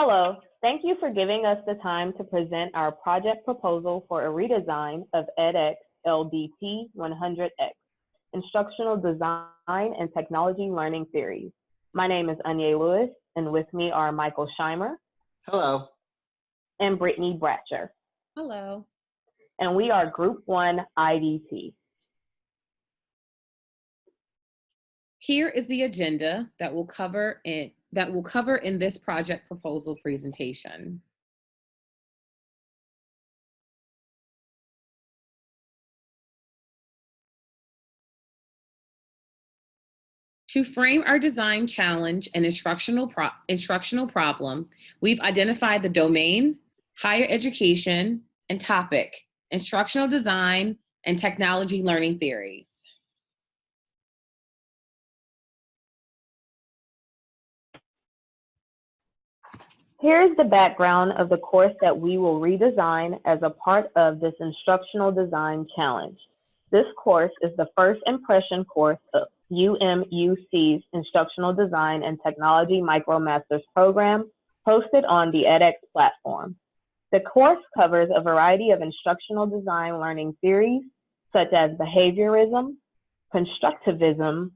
Hello, thank you for giving us the time to present our project proposal for a redesign of edX LDT 100X, Instructional Design and Technology Learning Theories. My name is Anya Lewis, and with me are Michael Scheimer Hello. and Brittany Bratcher, Hello. and we are Group 1 IDT. Here is the agenda that will cover in that we'll cover in this project proposal presentation. To frame our design challenge and instructional, pro instructional problem, we've identified the domain, higher education, and topic, instructional design and technology learning theories. Here is the background of the course that we will redesign as a part of this instructional design challenge. This course is the first impression course of UMUC's Instructional Design and Technology MicroMasters program hosted on the edX platform. The course covers a variety of instructional design learning theories, such as behaviorism, constructivism,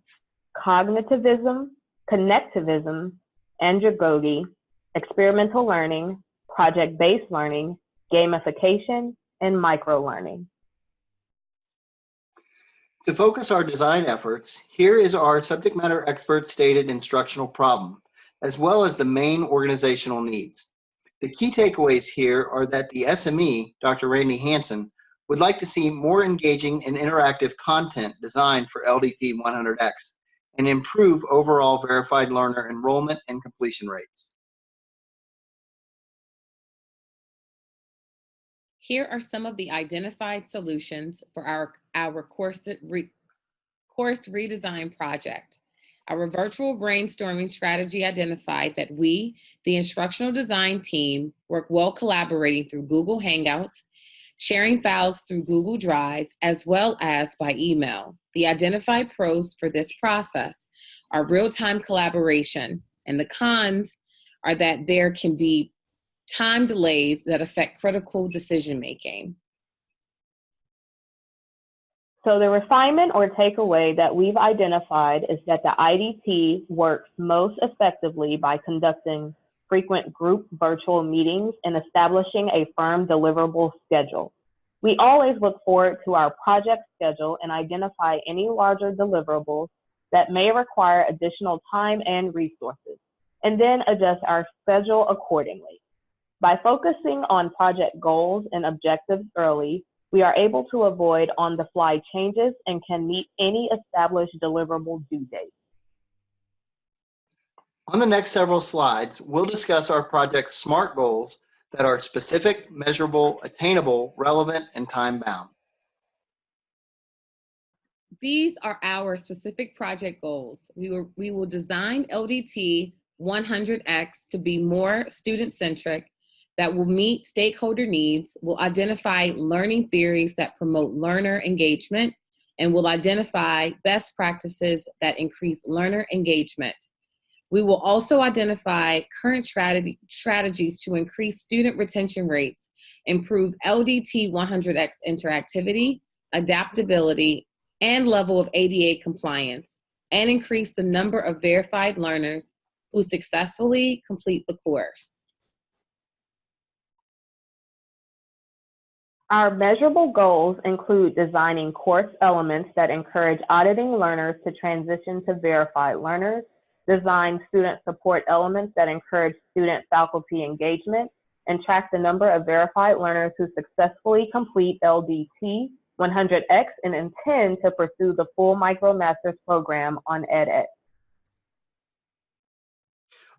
cognitivism, connectivism, andragogy, experimental learning, project-based learning, gamification, and micro-learning. To focus our design efforts, here is our subject matter expert stated instructional problem, as well as the main organizational needs. The key takeaways here are that the SME, Dr. Randy Hansen, would like to see more engaging and interactive content designed for LDT 100X and improve overall verified learner enrollment and completion rates. Here are some of the identified solutions for our, our course, re, course redesign project. Our virtual brainstorming strategy identified that we, the instructional design team, work well collaborating through Google Hangouts, sharing files through Google Drive, as well as by email. The identified pros for this process are real-time collaboration, and the cons are that there can be time delays that affect critical decision making. So the refinement or takeaway that we've identified is that the IDT works most effectively by conducting frequent group virtual meetings and establishing a firm deliverable schedule. We always look forward to our project schedule and identify any larger deliverables that may require additional time and resources, and then adjust our schedule accordingly. By focusing on project goals and objectives early, we are able to avoid on-the-fly changes and can meet any established deliverable due date. On the next several slides, we'll discuss our project's SMART goals that are specific, measurable, attainable, relevant, and time-bound. These are our specific project goals. We will, we will design LDT 100X to be more student-centric that will meet stakeholder needs, will identify learning theories that promote learner engagement, and will identify best practices that increase learner engagement. We will also identify current strategy, strategies to increase student retention rates, improve LDT 100X interactivity, adaptability, and level of ADA compliance, and increase the number of verified learners who successfully complete the course. Our measurable goals include designing course elements that encourage auditing learners to transition to verified learners, design student support elements that encourage student faculty engagement, and track the number of verified learners who successfully complete LDT 100X and intend to pursue the full MicroMasters program on edX.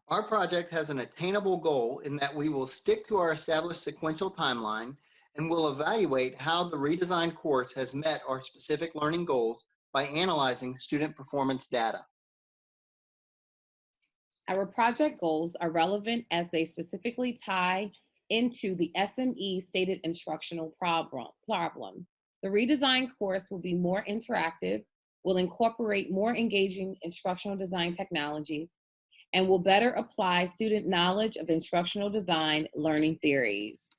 Our project has an attainable goal in that we will stick to our established sequential timeline and we'll evaluate how the redesigned course has met our specific learning goals by analyzing student performance data. Our project goals are relevant as they specifically tie into the SME stated instructional problem. The redesigned course will be more interactive, will incorporate more engaging instructional design technologies, and will better apply student knowledge of instructional design learning theories.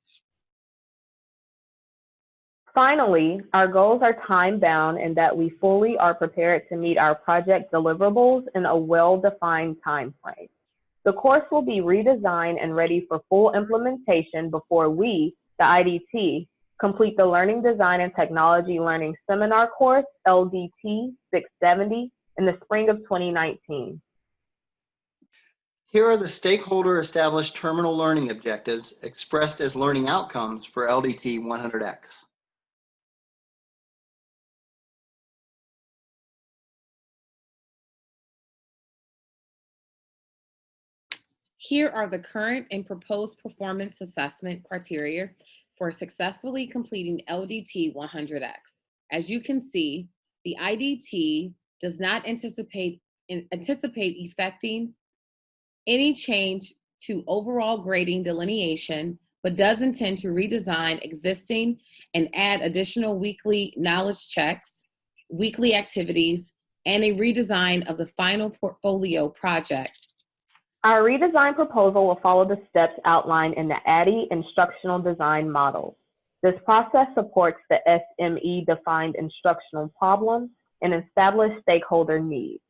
Finally, our goals are time-bound in that we fully are prepared to meet our project deliverables in a well-defined time frame. The course will be redesigned and ready for full implementation before we, the IDT, complete the Learning Design and Technology Learning Seminar course, LDT 670, in the spring of 2019. Here are the stakeholder established terminal learning objectives expressed as learning outcomes for LDT 100X. Here are the current and proposed performance assessment criteria for successfully completing LDT 100X. As you can see, the IDT does not anticipate, anticipate effecting any change to overall grading delineation, but does intend to redesign existing and add additional weekly knowledge checks, weekly activities, and a redesign of the final portfolio project our redesign proposal will follow the steps outlined in the ADDIE instructional design model. This process supports the SME-defined instructional problems and established stakeholder needs.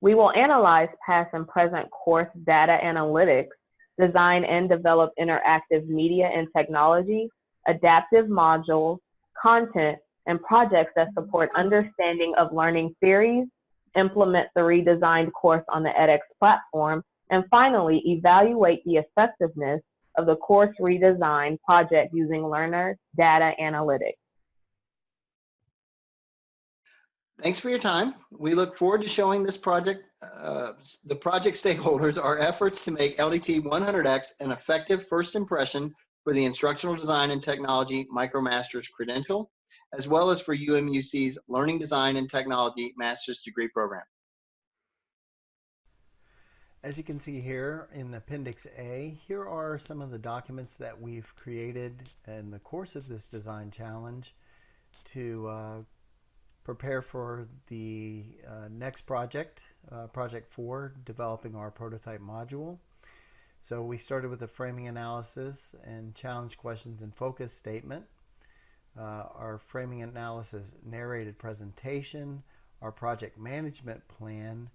We will analyze past and present course data analytics, design and develop interactive media and technology, adaptive modules, content, and projects that support understanding of learning theories, implement the redesigned course on the edX platform, and finally, evaluate the effectiveness of the course redesign project using learner data analytics. Thanks for your time. We look forward to showing this project, uh, the project stakeholders, our efforts to make LDT 100X an effective first impression for the Instructional Design and Technology MicroMasters credential, as well as for UMUC's Learning Design and Technology Master's Degree Program. As you can see here in Appendix A, here are some of the documents that we've created in the course of this design challenge to uh, prepare for the uh, next project, uh, Project 4, developing our prototype module. So we started with a framing analysis and challenge questions and focus statement. Uh, our framing analysis narrated presentation, our project management plan,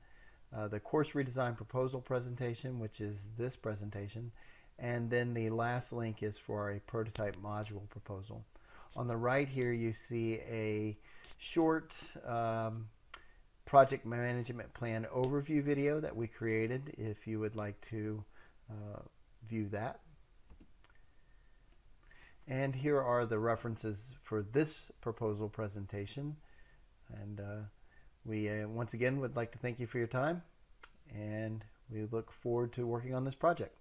uh, the course redesign proposal presentation, which is this presentation, and then the last link is for a prototype module proposal. On the right here you see a short um, project management plan overview video that we created if you would like to uh, view that. And here are the references for this proposal presentation. And uh, we uh, once again would like to thank you for your time and we look forward to working on this project.